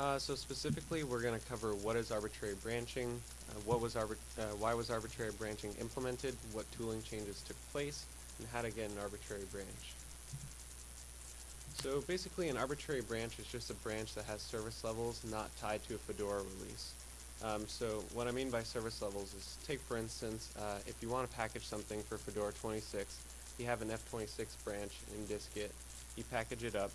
Uh, so specifically, we're going to cover what is arbitrary branching, uh, what was arbit- uh, why was arbitrary branching implemented, what tooling changes took place, and how to get an arbitrary branch. So basically, an arbitrary branch is just a branch that has service levels not tied to a Fedora release. Um, so what I mean by service levels is, take for instance, uh, if you want to package something for Fedora 26, you have an F26 branch in dist-git, you package it up,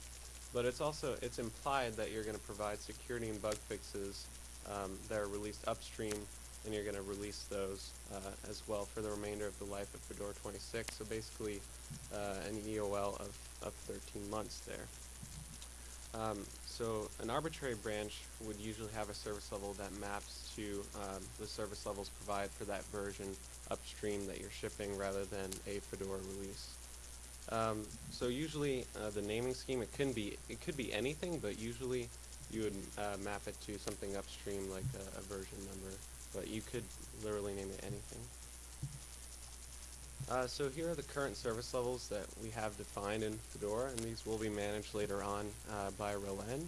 but it's also it's implied that you're going to provide security and bug fixes um, that are released upstream, and you're going to release those uh, as well for the remainder of the life of Fedora 26. So basically, uh, an EOL of, of 13 months there. Um, so an arbitrary branch would usually have a service level that maps to um, the service levels provided for that version upstream that you're shipping rather than a Fedora release. Um, so usually uh, the naming scheme it can be it could be anything, but usually you would uh, map it to something upstream like a, a version number, but you could literally name it anything. Uh, so here are the current service levels that we have defined in Fedora, and these will be managed later on uh, by RelEng.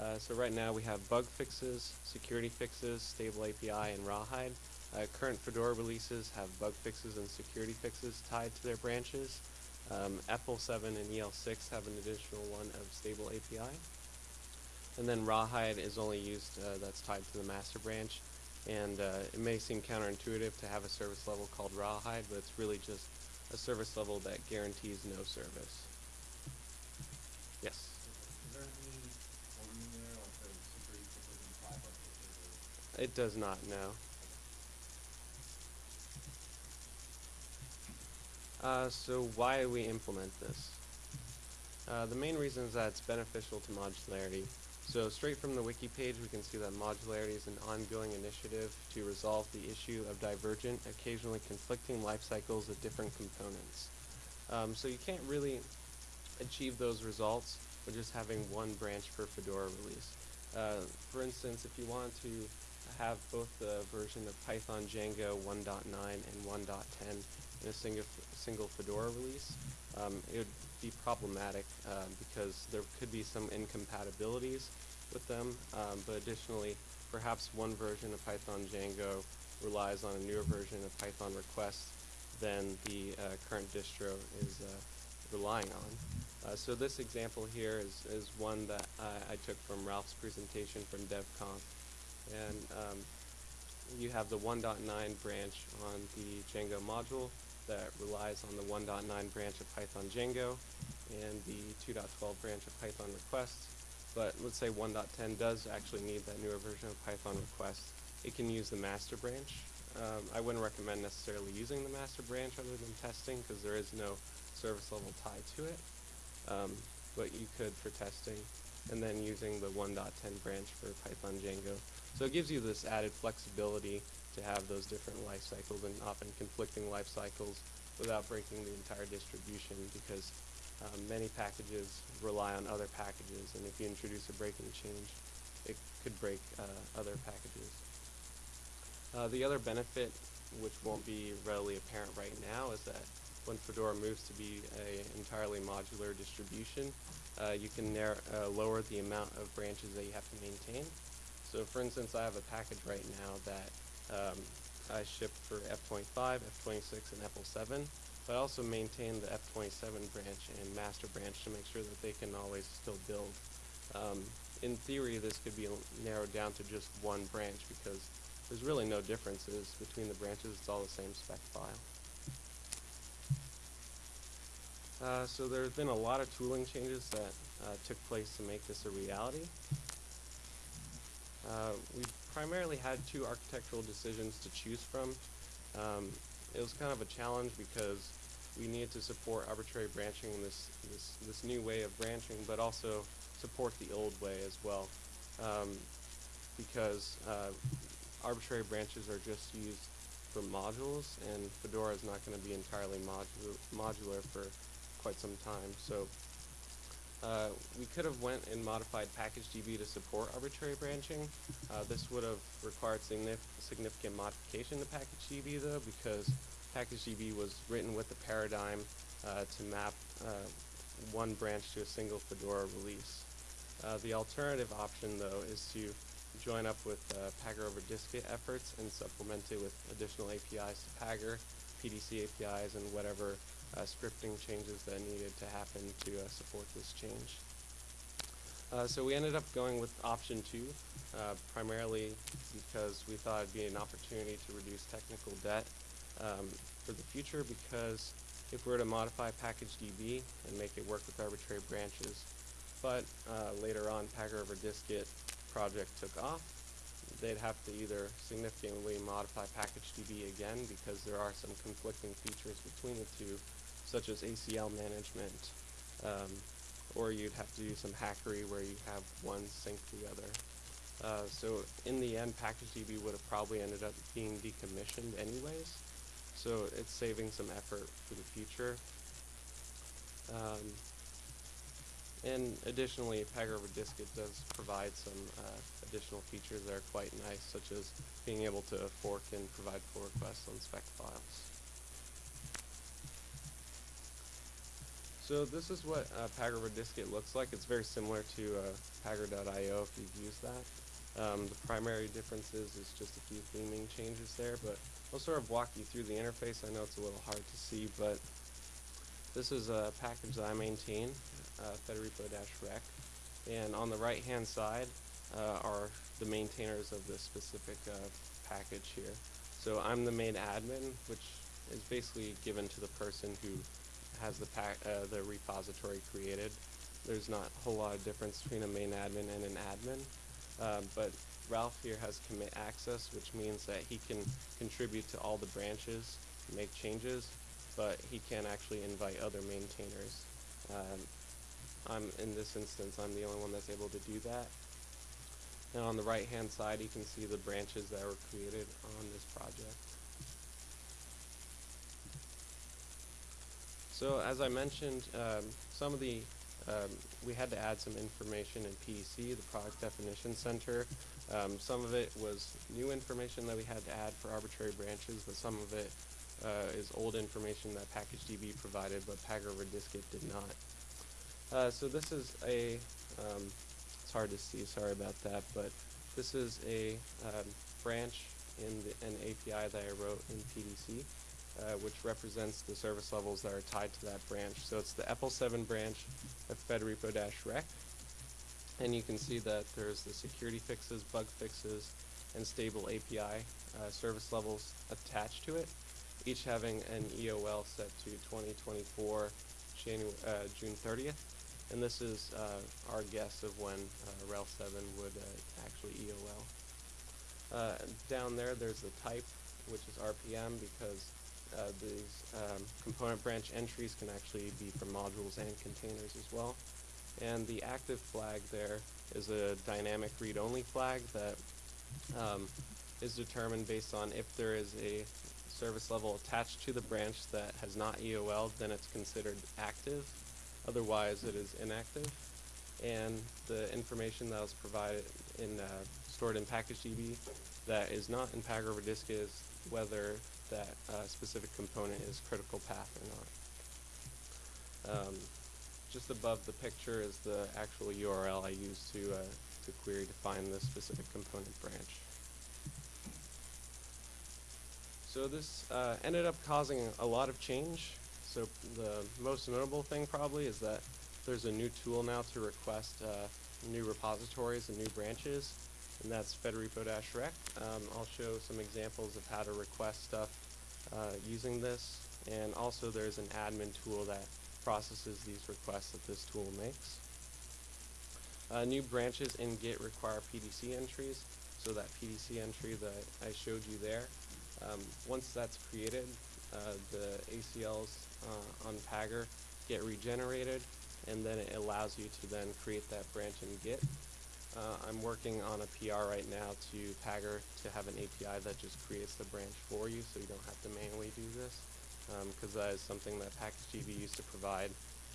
Uh, so right now we have bug fixes, security fixes, stable API, and Rawhide. Uh, current Fedora releases have bug fixes and security fixes tied to their branches. Um, EPEL7 and EL6 have an additional one of stable API. And then Rawhide is only used, uh, that's tied to the master branch. And uh, it may seem counterintuitive to have a service level called Rawhide, but it's really just a service level that guarantees no service. Yes? Is there any volume there, like the security fixes and five bug fixes or? It does not, no. Uh, so why we implement this? Uh, the main reason is that it's beneficial to modularity. So straight from the wiki page, we can see that modularity is an ongoing initiative to resolve the issue of divergent, occasionally conflicting life cycles of different components. Um, so you can't really achieve those results with just having one branch per Fedora release. Uh, for instance, if you want to have both the version of Python Django 1.9 and 1.10 in a single, single Fedora release, um, it would be problematic uh, because there could be some incompatibilities with them, um, but additionally, perhaps one version of Python Django relies on a newer version of Python request than the uh, current distro is uh, relying on. Uh, so this example here is, is one that I, I took from Ralph's presentation from DevConf. And um, you have the 1.9 branch on the Django module that relies on the 1.9 branch of Python Django and the 2.12 branch of Python requests. But let's say 1.10 does actually need that newer version of Python request. It can use the master branch. Um, I wouldn't recommend necessarily using the master branch other than testing because there is no service level tied to it. Um, but you could for testing and then using the 1.10 branch for Python Django. So it gives you this added flexibility to have those different life cycles and often conflicting life cycles without breaking the entire distribution because um, many packages rely on other packages and if you introduce a breaking change it could break uh, other packages. Uh, the other benefit which won't be readily apparent right now is that when Fedora moves to be a entirely modular distribution, uh, you can uh, lower the amount of branches that you have to maintain. So for instance, I have a package right now that um, I ship for F25, F26, and EPEL7, but I also maintain the F27 branch and master branch to make sure that they can always still build. Um, in theory, this could be narrowed down to just one branch because there's really no differences between the branches. It's all the same spec file. Uh, so there have been a lot of tooling changes that uh, took place to make this a reality. Uh, we primarily had two architectural decisions to choose from. Um, it was kind of a challenge because we needed to support arbitrary branching in this, this, this new way of branching, but also support the old way as well. Um, because uh, arbitrary branches are just used for modules, and Fedora is not going to be entirely modu modular for quite some time. So uh, we could have went and modified PackageDB to support arbitrary branching. Uh, this would have required signif significant modification to PackageDB though because PackageDB was written with the paradigm uh, to map uh, one branch to a single Fedora release. Uh, the alternative option, though, is to join up with Pagure over dist-git efforts and supplement it with additional APIs to Pagure, PDC APIs, and whatever uh, scripting changes that needed to happen to uh, support this change. Uh, so we ended up going with option two, uh, primarily because we thought it'd be an opportunity to reduce technical debt um, for the future. Because if we were to modify package DB and make it work with arbitrary branches, but uh, later on Pagure over dist-git project took off, they'd have to either significantly modify package DB again because there are some conflicting features between the two, such as ACL management. Um, or you'd have to do some hackery where you have one sync the other. Uh, so in the end, PackageDB would have probably ended up being decommissioned anyways. So it's saving some effort for the future. Um, and additionally, Pagure over dist-git does provide some uh, additional features that are quite nice, such as being able to fork and provide pull requests on spec files. So this is what uh, over dist-git looks like. It's very similar to uh, Pagure.io if you've used that. Um, the primary differences is just a few theming changes there, but I'll sort of walk you through the interface. I know it's a little hard to see, but this is a package that I maintain, uh, fedrepo-req, and on the right-hand side uh, are the maintainers of this specific uh, package here. So I'm the main admin, which is basically given to the person who has the uh, the repository created. There's not a whole lot of difference between a main admin and an admin, um, but Ralph here has commit access, which means that he can contribute to all the branches, make changes, but he can't actually invite other maintainers. Um, I'm in this instance, I'm the only one that's able to do that. And on the right hand side, you can see the branches that were created on this project. So as I mentioned, um, some of the um, we had to add some information in PDC, the Product Definition Center. Um, some of it was new information that we had to add for arbitrary branches, but some of it uh, is old information that PackageDB provided, but Pagure over dist-git did not. Uh, so this is a, um, it's hard to see, sorry about that, but this is a um, branch in the, an API that I wrote in PDC uh, which represents the service levels that are tied to that branch. So it's the EPEL7 branch of fedrepo-req. And you can see that there's the security fixes, bug fixes, and stable API uh, service levels attached to it, each having an EOL set to 2024 Janu uh, June 30th. And this is uh, our guess of when uh, RHEL 7 would actually EOL. Down there, there's the type, which is RPM, because uh, these um, component branch entries can actually be from modules and containers as well. And the active flag there is a dynamic read-only flag that um, is determined based on if there is a service level attached to the branch that has not EOL, then it's considered active. Otherwise, it is inactive. And the information that was provided in uh, stored in package DB that is not in Pagure over Disk is whether that uh, specific component is critical path or not. Um, just above the picture is the actual URL I use to, uh, to query to find the specific component branch. So this uh, ended up causing a lot of change. So the most notable thing probably is that there's a new tool now to request uh, new repositories and new branches and that's fedrepo-req. Um, I'll show some examples of how to request stuff uh, using this, and also there's an admin tool that processes these requests that this tool makes. Uh, new branches in Git require PDC entries, so that PDC entry that I showed you there, um, once that's created, uh, the ACLs uh, on Pagure get regenerated, and then it allows you to then create that branch in Git. Uh, I'm working on a PR right now to Pagure to have an API that just creates the branch for you so you don't have to manually do this because um, that is something that PackageDB used to provide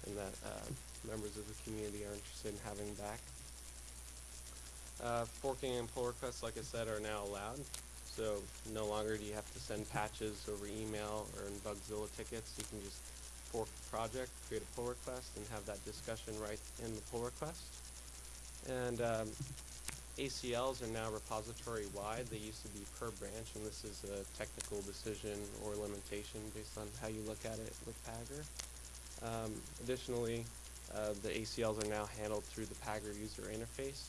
and that uh, members of the community are interested in having back. Uh, forking and pull requests, like I said, are now allowed. So no longer do you have to send patches over email or in Bugzilla tickets. You can just fork the project, create a pull request, and have that discussion right in the pull request. And um, ACLs are now repository wide. They used to be per branch, and this is a technical decision or limitation based on how you look at it with Pagure. Um, additionally, uh, the ACLs are now handled through the Pagure user interface,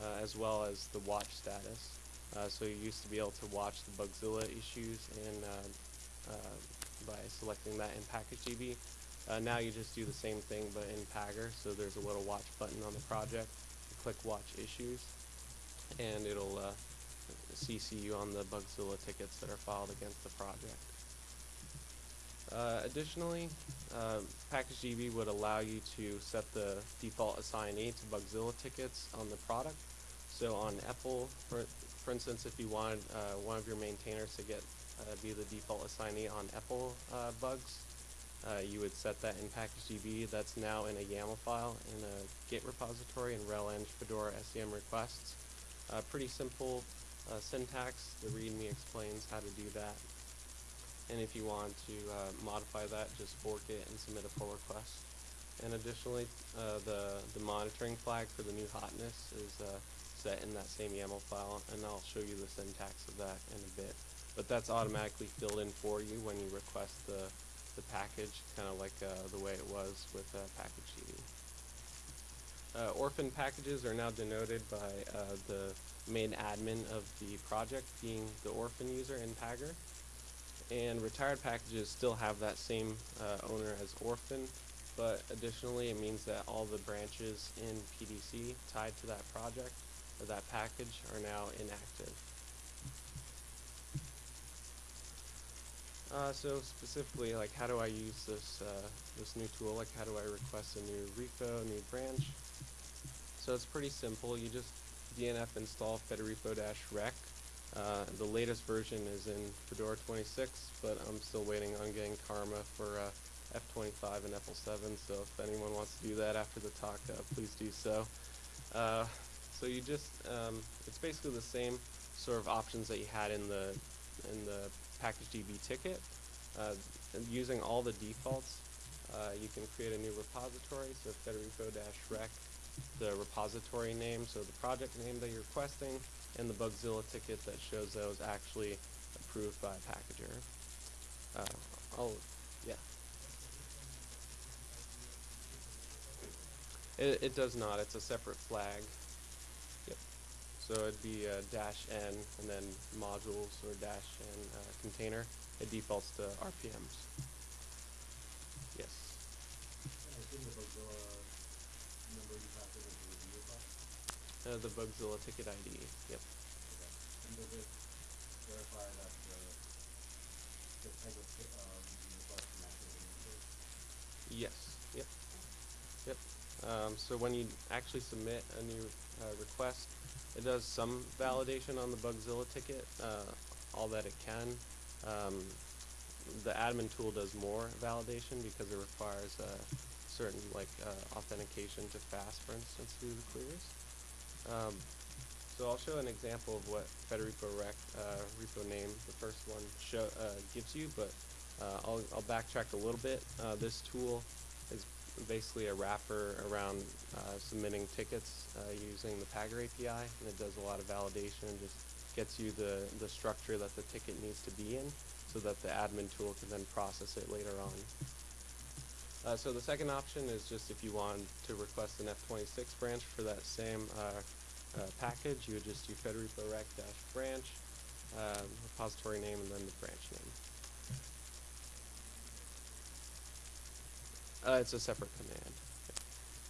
uh, as well as the watch status. Uh, so you used to be able to watch the Bugzilla issues in, uh, uh, by selecting that in PackageDB. Uh, now you just do the same thing but in Pagure. So there's a little watch button on the project. Click watch issues, and it'll uh, CC you on the Bugzilla tickets that are filed against the project. Uh, additionally, uh, PackageDB would allow you to set the default assignee to Bugzilla tickets on the product. So on EPEL, for, for instance, if you wanted uh, one of your maintainers to get uh, be the default assignee on EPEL uh, bugs, uh, you would set that in PackageDB. That's now in a YAML file in a Git repository in RelEng Fedora SCM requests. Uh, pretty simple uh, syntax. The README explains how to do that. And if you want to uh, modify that, just fork it and submit a pull request. And additionally, uh, the, the monitoring flag for the new hotness is uh, set in that same YAML file, and I'll show you the syntax of that in a bit. But that's automatically filled in for you when you request the, the package, kind of like uh, the way it was with uh, PackageDB. Uh, orphan packages are now denoted by uh, the main admin of the project being the orphan user in Pagure. And retired packages still have that same uh, owner as orphan, but additionally it means that all the branches in PDC tied to that project or that package are now inactive. Uh, so specifically, like how do I use this uh, this new tool? Like how do I request a new repo, a new branch? So it's pretty simple. You just DNF install fedrepo-req. Uh, the latest version is in Fedora 26, but I'm still waiting on getting Karma for uh, F25 and EPEL7. So if anyone wants to do that after the talk, uh, please do so. Uh, so you just um, it's basically the same sort of options that you had in the in the PackageDB ticket. Uh, using all the defaults, uh, you can create a new repository. So fedrepo-req the repository name, so the project name that you're requesting, and the Bugzilla ticket that shows that was actually approved by Packager. Uh, I'll, yeah. It, it does not. It's a separate flag. So it'd be uh, dash n and then modules or dash n uh, container. It defaults to RPMs. Yes. Uh, the Bugzilla ticket ID. Yep. Okay. Yes. Yep. Yep. Um, so when you actually submit a new uh, request, it does some validation on the Bugzilla ticket, uh, all that it can. Um, the admin tool does more validation because it requires uh, certain like uh, authentication to FAST, for instance, do the queries. Um, so I'll show an example of what Federico Rec uh, repo name, the first one, show, uh, gives you, but I'll, I'll backtrack a little bit. This tool basically a wrapper around uh, submitting tickets uh, using the Pagure API, and it does a lot of validation and just gets you the, the structure that the ticket needs to be in so that the admin tool can then process it later on. Uh, so the second option is just if you want to request an F26 branch for that same uh, uh, package, you would just do federico rec branch, uh, repository name, and then the branch name. Uh, it's a separate command,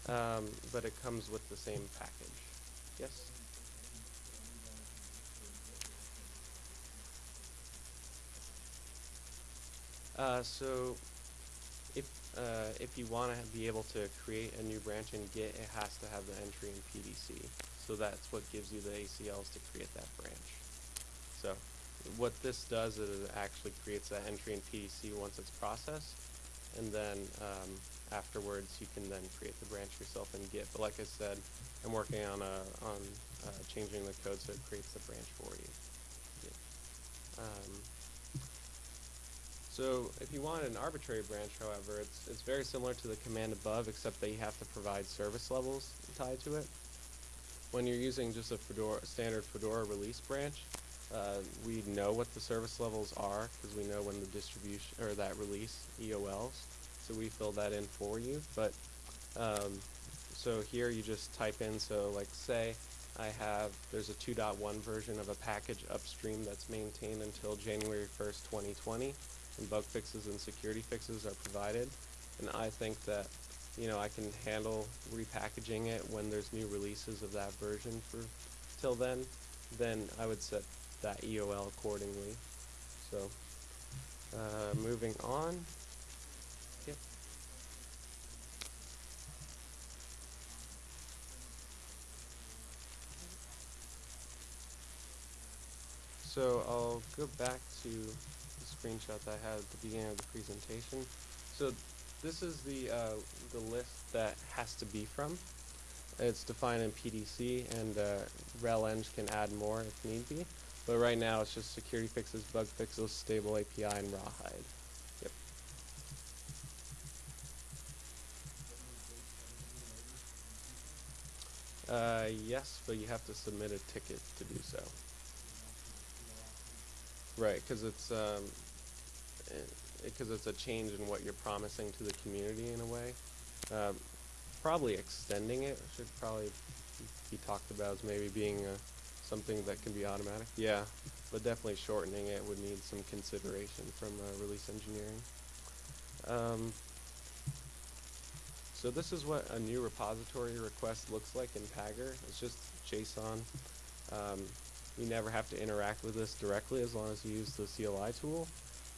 um, but it comes with the same package. Yes. Uh, so if uh, if you want to be able to create a new branch in Git, it has to have the entry in PDC. So that's what gives you the ACLs to create that branch. So what this does is it actually creates that entry in PDC once it's processed, and then um, afterwards you can then create the branch yourself in Git. But like I said, I'm working on a on uh, changing the code so it creates the branch for you. Yeah. Um, so if you want an arbitrary branch, however, it's, it's very similar to the command above, except that you have to provide service levels tied to it. when you're using just a Fedora, standard Fedora release branch, uh, we know what the service levels are because we know when the distribution or that release EOLs. So we fill that in for you. But um, so here you just type in. So like say I have there's a 2.1 version of a package upstream that's maintained until January 1st, 2020, and bug fixes and security fixes are provided. And I think that you know I can handle repackaging it when there's new releases of that version for till then. Then I would set that EOL accordingly. So uh, moving on. Yep. So I'll go back to the screenshot that I had at the beginning of the presentation. So this is the uh, the list that has to be from. It's defined in PDC, and uh, RelEng can add more if need be. But right now, it's just security fixes, bug fixes, stable API, and rawhide. Yep. Uh, yes, but you have to submit a ticket to do so. Right, because it's um, because it's a change in what you're promising to the community in a way. Um, probably extending it should probably be talked about as maybe being uh, something that can be automatic. Yeah, but definitely shortening it would need some consideration from uh, release engineering. Um, so this is what a new repository request looks like in Pagure. It's just JSON. Um, you never have to interact with this directly as long as you use the CLI tool.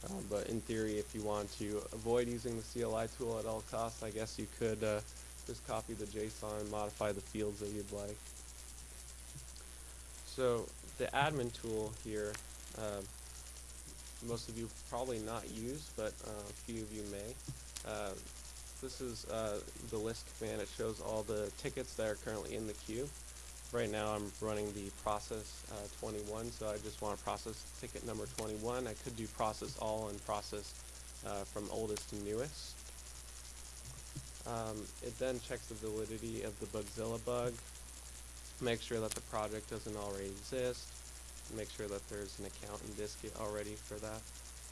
Um, but in theory, if you want to avoid using the CLI tool at all costs, I guess you could uh, just copy the JSON and modify the fields that you'd like. So the admin tool here, uh, most of you probably not use, but uh, a few of you may. Uh, this is uh, the list command. It shows all the tickets that are currently in the queue. Right now I'm running the process uh, 21, so I just want to process ticket number 21. I could do process all and process uh, from oldest to newest. Um, it then checks the validity of the Bugzilla bug, make sure that the project doesn't already exist, make sure that there's an account in dist-git already for that.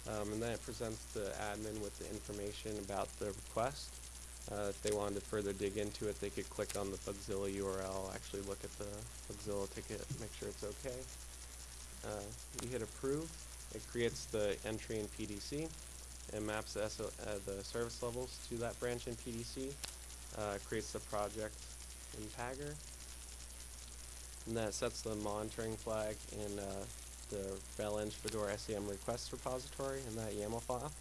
Um, and then it presents the admin with the information about the request. Uh, if they wanted to further dig into it, they could click on the Bugzilla URL, actually look at the Bugzilla ticket, make sure it's okay. Uh, you hit approve, it creates the entry in PDC and maps the, SO, uh, the service levels to that branch in PDC, uh, creates the project in Pagure, and that sets the monitoring flag in uh, the RelEng Fedora SCM requests repository in that YAML file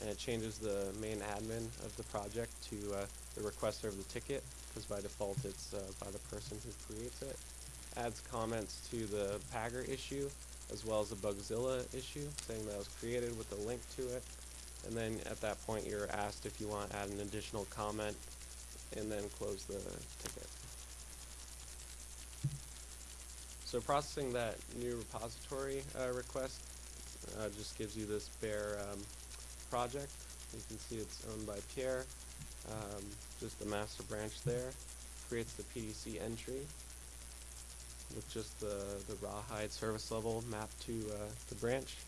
and it changes the main admin of the project to uh, the requester of the ticket, because by default it's uh, by the person who creates it. Adds comments to the Pagure issue, as well as the Bugzilla issue, saying that it was created with a link to it. And then at that point you're asked if you want to add an additional comment, and then close the ticket. So processing that new repository uh, request uh, just gives you this bare um, project. You can see it's owned by Pierre. Um, just the master branch there. Creates the PDC entry with just the, the rawhide service level mapped to uh, the branch.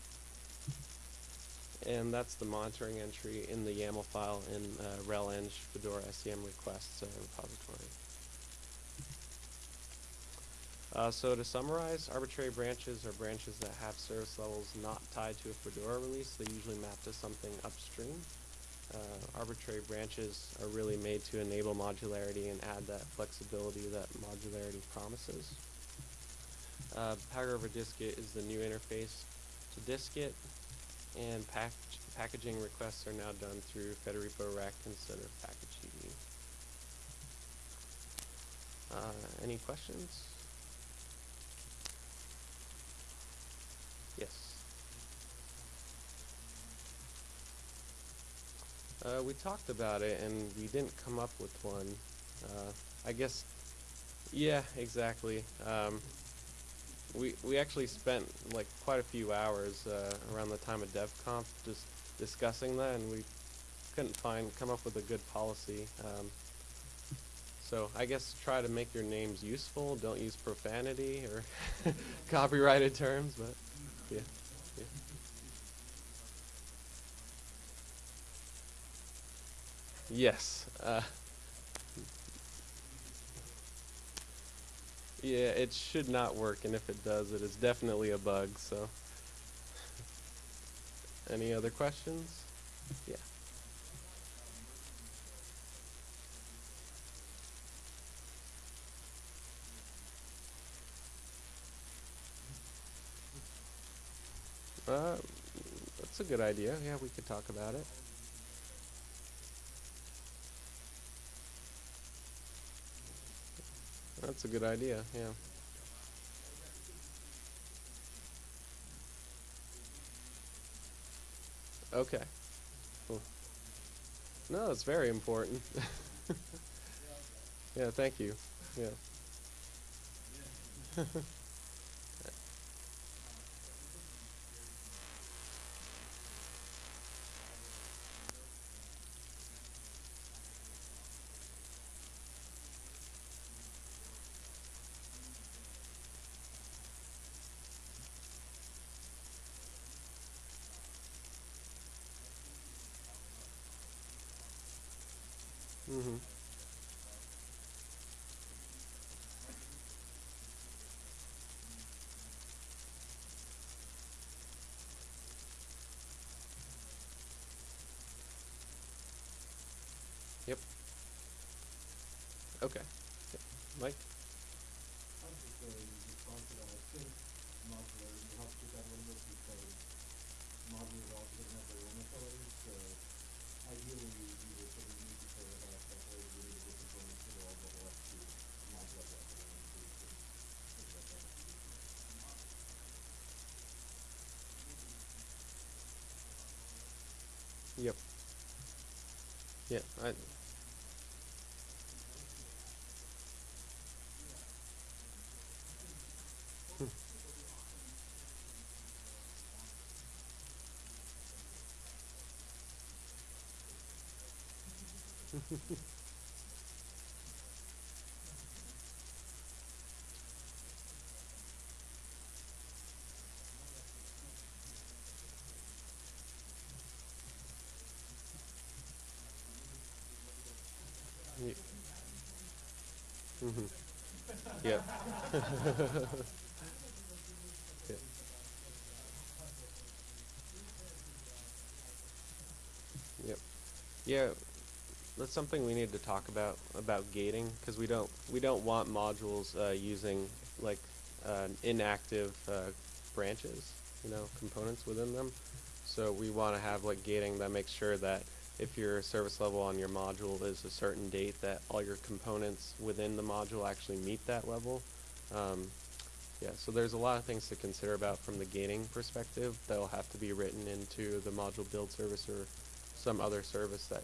And that's the monitoring entry in the YAML file in uh, RelEng Fedora SCM requests uh, repository. Uh, so to summarize, arbitrary branches are branches that have service levels not tied to a Fedora release. They usually map to something upstream. Uh, arbitrary branches are really made to enable modularity and add that flexibility that modularity promises. Uh, Pagure over dist-git is the new interface to dist-git, and pack packaging requests are now done through Federico Rec instead of PackageDB. Uh, any questions? Yes. Uh, we talked about it and we didn't come up with one. Uh, I guess, yeah, exactly. Um, we we actually spent like quite a few hours uh, around the time of DevConf just discussing that, and we couldn't find come up with a good policy. Um, So I guess try to make your names useful. Don't use profanity or copyrighted terms, but yeah. yeah. Yes. Uh, yeah, it should not work, and if it does, it is definitely a bug. So, any other questions? Yeah. Uh, that's a good idea. Yeah, we could talk about it. That's a good idea. Yeah. Okay. Cool. No, it's very important. yeah, thank you. Yeah. mhm. Yep. Okay. Yep. Mike? I'm just a response to that, I think modularity helps with that a little bit because modular also doesn't have their own authority, so ideally we would sort of need to say that that way we need to get components that all go up to modular level and we can think about that. Yep. Yeah, I. Hmm. Mhm. Yep. Yep. Yep. Yeah, that's something we need to talk about about gating because we don't we don't want modules uh, using like uh, inactive uh, branches, you know, components within them. So we want to have like gating that makes sure that if your service level on your module is a certain date, that all your components within the module actually meet that level. Um, yeah, so there's a lot of things to consider about from the gating perspective that'll have to be written into the module build service or some other service that,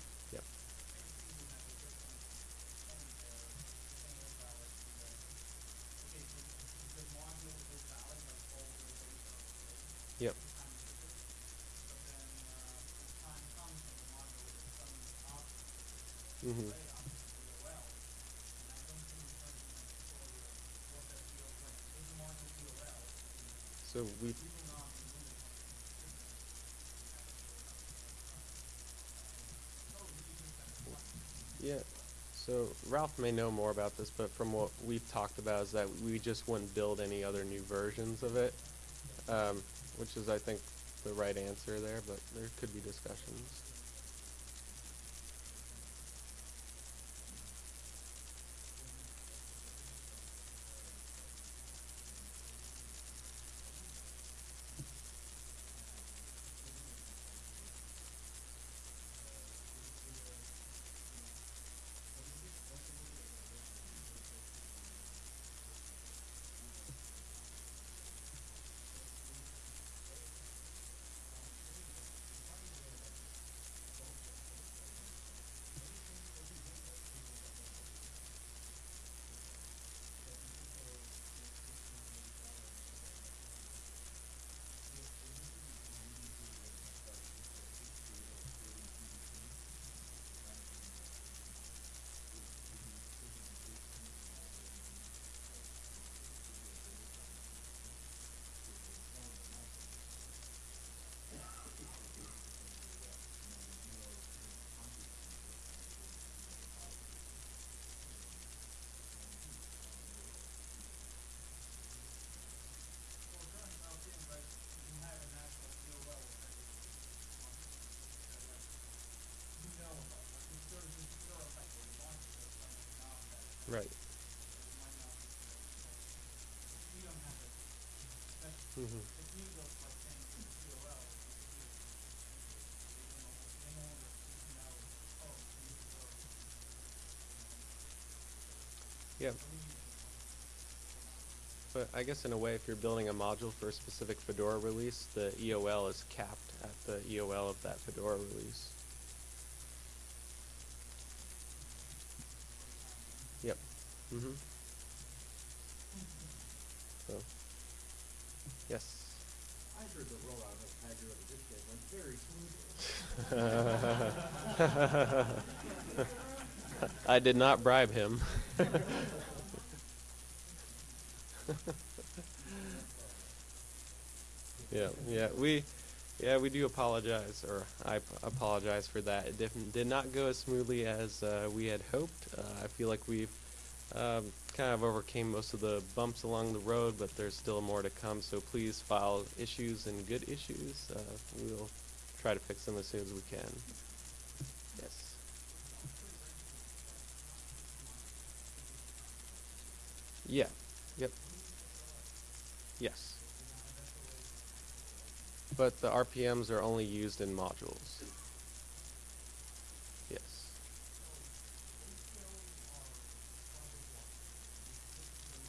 Mhm. So we. Yeah. So Ralph may know more about this, but from what we've talked about is that we just wouldn't build any other new versions of it, um, which is I think the right answer there. But there could be discussions. To go. Mm-hmm. Yeah. But I guess in a way, if you're building a module for a specific Fedora release, the EOL is capped at the EOL of that Fedora release. Yep. Mm-hmm. So, yes. I heard the rollout of Tiger of this game went very smoothly. I did not bribe him. yeah, yeah, we, yeah, we do apologize, or I apologize for that. It didn't, did not go as smoothly as uh, we had hoped. Uh, I feel like we've um, kind of overcame most of the bumps along the road, but there's still more to come. So please file issues and good issues. Uh, we'll try to fix them as soon as we can. Yes. Yeah. Yep. Yes. But the RPMs are only used in modules. Yes.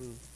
Mm.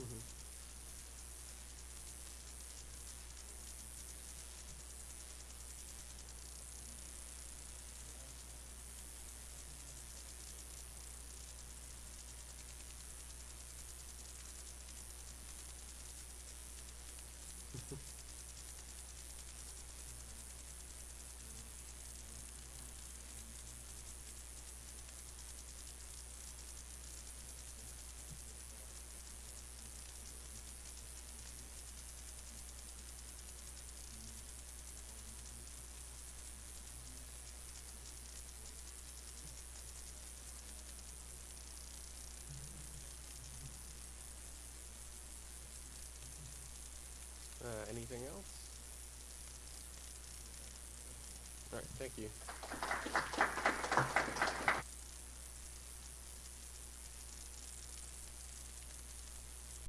Mm-hmm. Uh, anything else? All right, thank you.